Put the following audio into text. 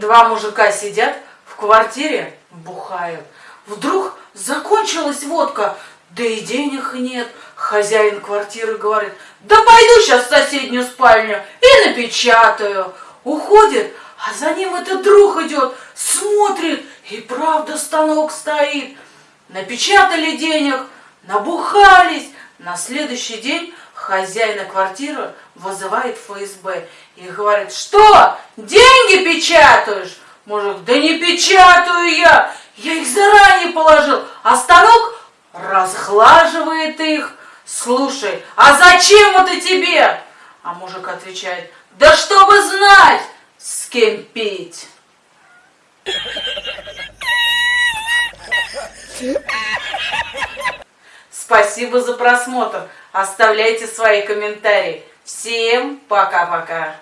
Два мужика сидят в квартире, бухают. Вдруг закончилась водка, да и денег нет. Хозяин квартиры говорит, да пойду сейчас в соседнюю спальню и напечатаю. Уходит, а за ним этот друг идет, смотрит, и правда станок стоит. Напечатали денег, набухались. На следующий день хозяина квартиры вызывает ФСБ и говорит, что, деньги печатаешь? Мужик, да не печатаю я, я их заранее положил, а станок разглаживает их. Слушай, а зачем это тебе? А мужик отвечает, да чтобы знать, с кем пить. Спасибо за просмотр. Оставляйте свои комментарии. Всем пока-пока.